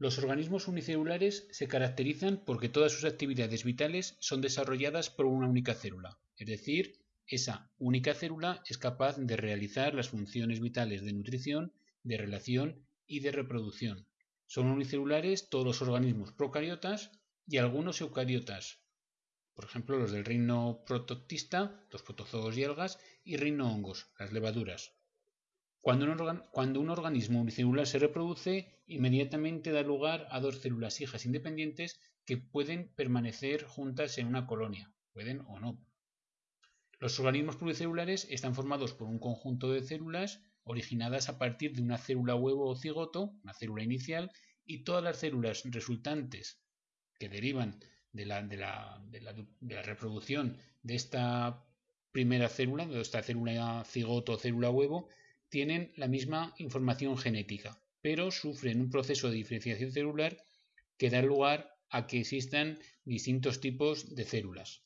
Los organismos unicelulares se caracterizan porque todas sus actividades vitales son desarrolladas por una única célula, es decir, esa única célula es capaz de realizar las funciones vitales de nutrición, de relación y de reproducción. Son unicelulares todos los organismos procariotas y algunos eucariotas, por ejemplo los del reino protoctista, los protozoos y algas, y reino hongos, las levaduras. Cuando un, cuando un, organismo unicelular se reproduce, inmediatamente da lugar a dos células hijas independientes que pueden permanecer juntas en una colonia, pueden o no. Los organismos pluricelulares están formados por un conjunto de células originadas a partir de una célula huevo o cigoto, una célula inicial, y todas las células resultantes que derivan de la, de la, de la, reproducción de esta primera célula, de esta célula cigoto o célula huevo, tienen la misma información genética, pero sufren un proceso de diferenciación celular que da lugar a que existan distintos tipos de células.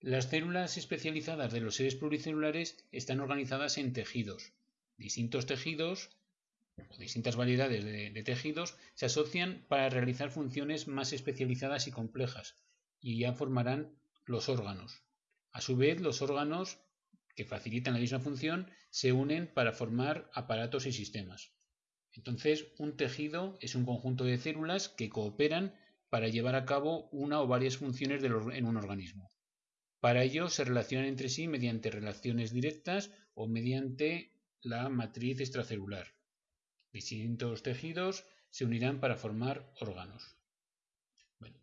Las células especializadas de los seres pluricelulares están organizadas en tejidos. Distintos tejidos o distintas variedades de, tejidos se asocian para realizar funciones más especializadas y complejas y ya formarán los órganos. A su vez, los órganos que facilitan la misma función se unen para formar aparatos y sistemas. Entonces, un tejido es un conjunto de células que cooperan para llevar a cabo una o varias funciones en un organismo. Para ello se relacionan entre sí mediante relaciones directas o mediante la matriz extracelular. Distintos tejidos se unirán para formar órganos.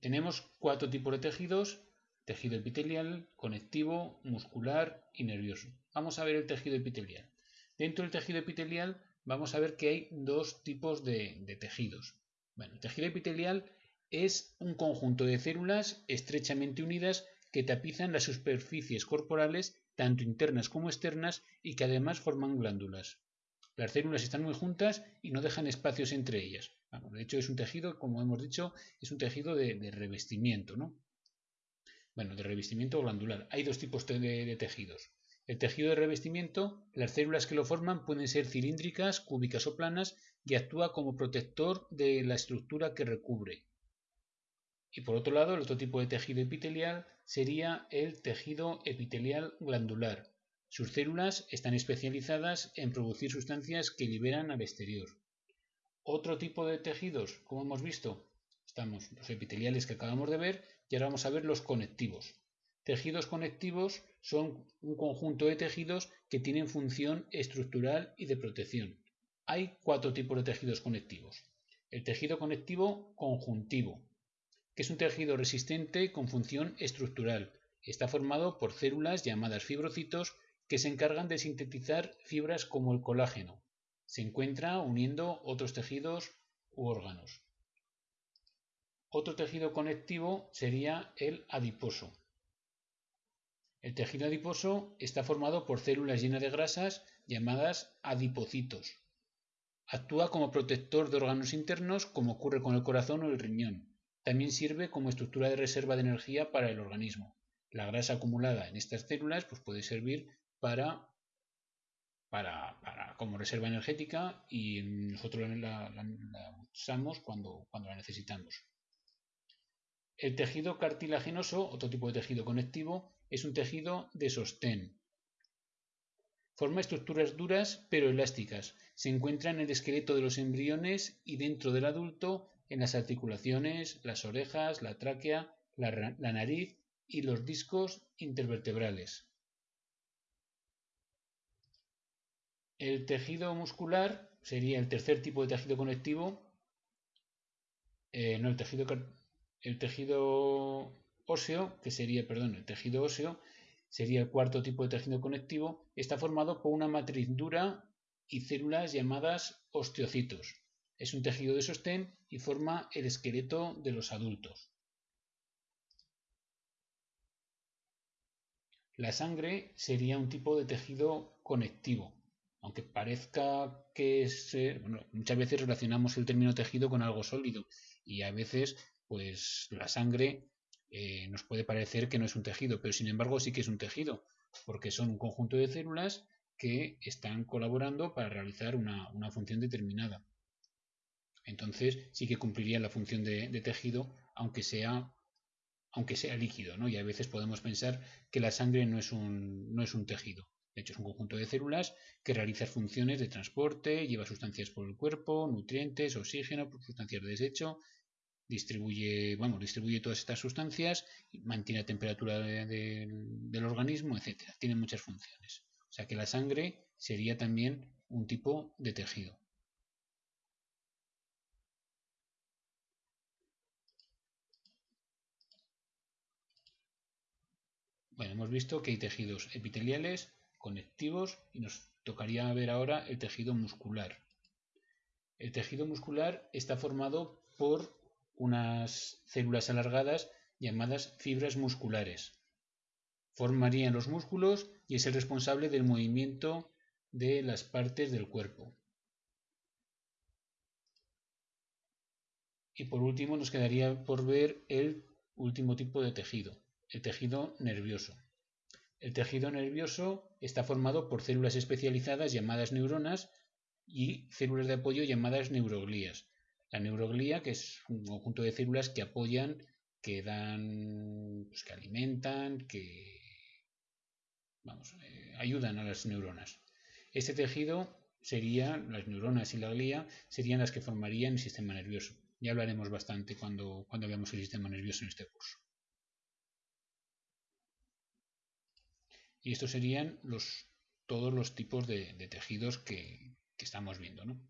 tenemos cuatro tipos de tejidos, tejido epitelial, conectivo, muscular y nervioso. Vamos a ver el tejido epitelial. Dentro del tejido epitelial vamos a ver que hay dos tipos de, tejidos. Bueno, el tejido epitelial es un conjunto de células estrechamente unidas que tapizan las superficies corporales tanto internas como externas y que además forman glándulas. Las células están muy juntas y no dejan espacios entre ellas. de hecho, es un tejido, como hemos dicho, es un tejido de, revestimiento, ¿no? Bueno, de revestimiento glandular. Hay dos tipos de tejidos. El tejido de revestimiento, las células que lo forman pueden ser cilíndricas, cúbicas o planas y actúa como protector de la estructura que recubre. Y por otro lado, el otro tipo de tejido epitelial sería el tejido epitelial glandular. Sus células están especializadas en producir sustancias que liberan al exterior. Otro tipo de tejidos, como hemos visto, estamos los epiteliales que acabamos de ver y ahora vamos a ver los conectivos. Tejidos conectivos son un conjunto de tejidos que tienen función estructural y de protección. Hay cuatro tipos de tejidos conectivos. El tejido conectivo conjuntivo, que es un tejido resistente con función estructural. Está formado por células llamadas fibrocitos que se encargan de sintetizar fibras como el colágeno. Se encuentra uniendo otros tejidos u órganos. Otro tejido conectivo sería el adiposo. El tejido adiposo está formado por células llenas de grasas llamadas adipocitos. Actúa como protector de órganos internos como ocurre con el corazón o el riñón. También sirve como estructura de reserva de energía para el organismo. La grasa acumulada en estas células pues, puede servir para, para, como reserva energética y nosotros la, usamos cuando, cuando la necesitamos. El tejido cartilaginoso, otro tipo de tejido conectivo, es un tejido de sostén. Forma estructuras duras pero elásticas. Se encuentra en el esqueleto de los embriones y dentro del adulto en las articulaciones, las orejas, la tráquea, la, nariz y los discos intervertebrales. El tejido muscular sería el tercer tipo de tejido conectivo. Eh, no, el tejido, el tejido óseo, que sería, perdón, el tejido óseo, sería el cuarto tipo de tejido conectivo, está formado por una matriz dura y células llamadas osteocitos. Es un tejido de sostén y forma el esqueleto de los adultos. La sangre sería un tipo de tejido conectivo, aunque parezca que es, bueno, muchas veces relacionamos el término tejido con algo sólido y a veces pues la sangre eh, nos puede parecer que no es un tejido, pero sin embargo sí que es un tejido, porque son un conjunto de células que están colaborando para realizar una función determinada. Entonces sí que cumpliría la función de, tejido, aunque sea, aunque sea líquido, ¿no? Y a veces podemos pensar que la sangre no es un, no es un tejido. De hecho, es un conjunto de células que realiza funciones de transporte, lleva sustancias por el cuerpo, nutrientes, oxígeno, sustancias de desecho, distribuye, distribuye todas estas sustancias, mantiene la temperatura del organismo, etc. Tiene muchas funciones. O sea que la sangre sería también un tipo de tejido. Bueno, hemos visto que hay tejidos epiteliales, conectivos y nos tocaría ver ahora el tejido muscular. El tejido muscular está formado por unas células alargadas llamadas fibras musculares. Formarían los músculos y es el responsable del movimiento de las partes del cuerpo. Y por último nos quedaría por ver el último tipo de tejido, el tejido nervioso. El tejido nervioso está formado por células especializadas llamadas neuronas y células de apoyo llamadas neuroglías. La neuroglía, que es un conjunto de células que apoyan, que dan, pues, que alimentan, que vamos, eh, ayudan a las neuronas. Este tejido sería, las neuronas y la glía, serían las que formarían el sistema nervioso. Ya hablaremos bastante cuando, cuando veamos el sistema nervioso en este curso. Y estos serían los, todos los tipos de, tejidos que, estamos viendo. ¿no?